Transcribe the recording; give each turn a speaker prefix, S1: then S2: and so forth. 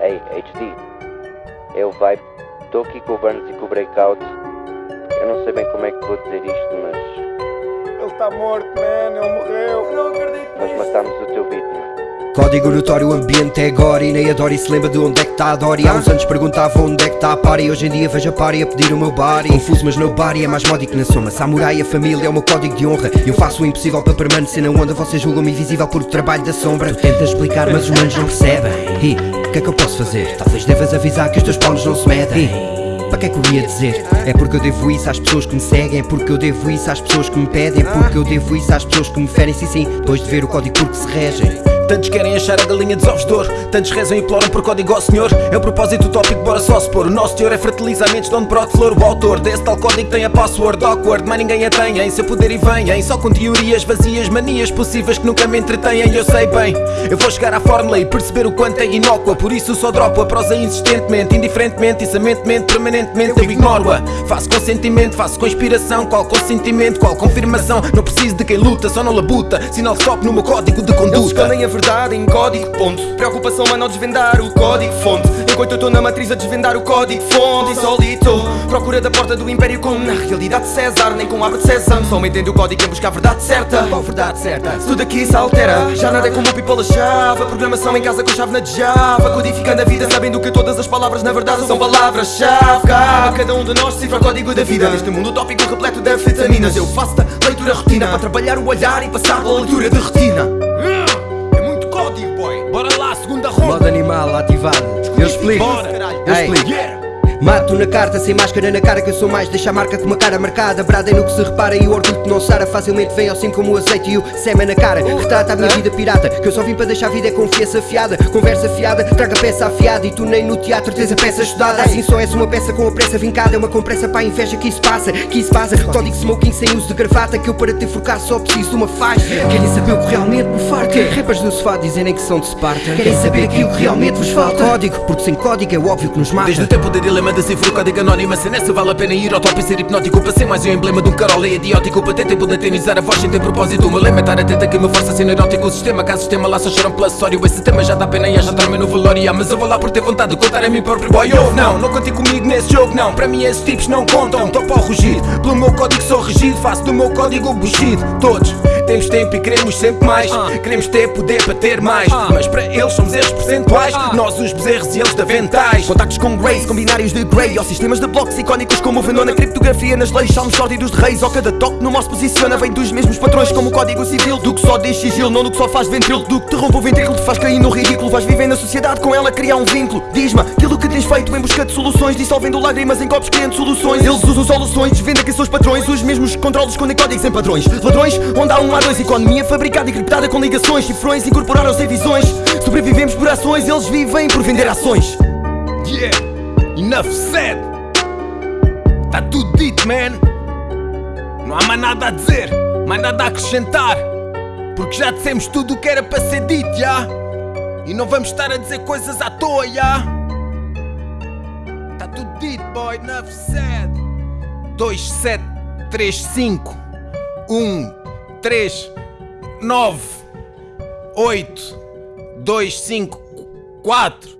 S1: Ei, HD. Eu vai. Estou aqui com o Burns e com o Breakout. Eu não sei bem como é que vou dizer isto, mas.
S2: Ele está morto, man, ele morreu.
S3: Não acredito
S1: Nós matámos o teu beat, mano.
S4: Código notório, ambiente é gore E nem a Dory se lembra de onde é que está a Dory Há uns anos perguntava onde é que está a Pari Hoje em dia vejo a Pari a pedir o meu body Confuso mas no body é mais módico na soma Samurai, a família é o meu código de honra Eu faço o impossível para permanecer na onda Vocês julgam-me invisível por o trabalho da sombra Tu tentas explicar mas os manos não percebem E que é que eu posso fazer? Talvez devas avisar que os teus paunos não se medem para que é que eu ia dizer? É porque eu devo isso às pessoas que me seguem É porque eu devo isso às pessoas que me pedem É porque eu devo isso às pessoas que me ferem Sim, sim, depois de ver o código por que se regem
S5: Tantos querem achar a galinha dos ovos de ouro. Tantos rezam e imploram por código ao senhor. É o propósito utópico, bora só se pôr. O nosso teor é fertilizar mentes de onde brote flor O autor. Desse tal código tem a password awkward Mas ninguém a tem. Em seu poder e vem Só com teorias vazias, manias possíveis que nunca me entretêm. Eu sei bem, eu vou chegar à fórmula e perceber o quanto é inócua. Por isso só dropo a prosa insistentemente Indiferentemente, insamentemente, permanentemente. Eu ignoro-a, faço com sentimento Faço com inspiração, qual consentimento Qual confirmação, não preciso de quem luta Só não labuta, sinal stop no meu código de conduta
S3: verdade em código ponto. Preocupação a não desvendar o código fonte. Enquanto eu estou na matriz a desvendar o código fonte Insólito. Procura da porta do império como na realidade de César Nem com aba de Sésamo Só me entende o código em buscar a verdade certa.
S5: Qual verdade certa?
S3: Se tudo aqui se altera Já nada é como o people a chave. A programação em casa com chave na Java. Codificando a vida sabendo que todas as palavras na verdade são palavras-chave. A cada um de nós decifrar o código da vida. Neste mundo utópico repleto de anfetaminas Eu faço da leitura rotina. Para trabalhar o olhar e passar pela leitura de retina
S5: segunda ronda
S4: Modo animal ativado Eu explico. Eu explico. Mato na carta, sem máscara na cara que eu sou mais. Deixa a marca com uma cara marcada Bradem no que se repara e o orgulho que não sara Facilmente vem ao cimo como o azeite e o sema na cara. Retrata a minha vida pirata Que eu só vim para deixar a vida é confiança fiada Conversa fiada, traga peça afiada E tu nem no teatro tens a peça estudada. Assim só és uma peça com a pressa vincada É uma compressa para a inveja que isso passa Que isso passa, código smoking sem uso de gravata Que eu para te forcar só preciso de uma faixa. Querem saber o que realmente me farta Rappers do sofá dizerem que são de Sparta. Querem saber aquilo que realmente vos falta? Código, porque sem código é óbvio que nos mata.
S5: Desde o tempo de dilema decifro o código anónimo Se nessa vale a pena ir ao top e ser hipnótico Para ser mais um emblema de um carola idiótico. Para ter tempo de atenizar a voz sem ter propósito O meu lema é estar atenta que me força a ser neurótico. O sistema, caso o sistema lá só choram pelo acessório Esse tema já dá pena e já trama no velório. Mas eu vou lá por ter vontade de contar a mim próprio. Boy oh, Não, não contem comigo nesse jogo não. Para mim esses tipos não contam. Topo ao rugido, pelo meu código sou regido. Faço do meu código bugido. Todos temos tempo e queremos sempre mais. Queremos ter poder para ter mais. Mas para eles somos erros percentuais. Nós os bezerros e eles de aventais.
S3: Contactos com Grace, com binários de Grey. Ou sistemas de blocos icónicos como o Venona Criptografia nas leis, salmos sórdidos de reis Ou cada toque no mouse posiciona. Vem dos mesmos patrões como o código civil. Do que só diz sigilo, não do que só faz ventrilo. Do que te rompe o ventrículo, te faz cair no ridículo. Vais viver na sociedade, com ela criar um vínculo. Diz-me aquilo que tens feito em busca de soluções. Dissolvendo lágrimas em copos criando soluções. Eles usam soluções, desvendem quem são os patrões. Os mesmos que controlam escondem códigos em padrões. Ladrões, onde há um há dois Economia fabricada e criptada com ligações Cifrões incorporaram-se em visões Sobrevivemos por ações, eles vivem por vender ações
S5: Yeah, enough said. Tá tudo dito, man. Não há mais nada a dizer, mais nada a acrescentar. Porque já dissemos tudo o que era para ser dito, já. E não vamos estar a dizer coisas à toa, já. Tá tudo dito, boy, enough said. 2, 7, 3, 5, 1, 3, 9, 8, 2, 5, 4.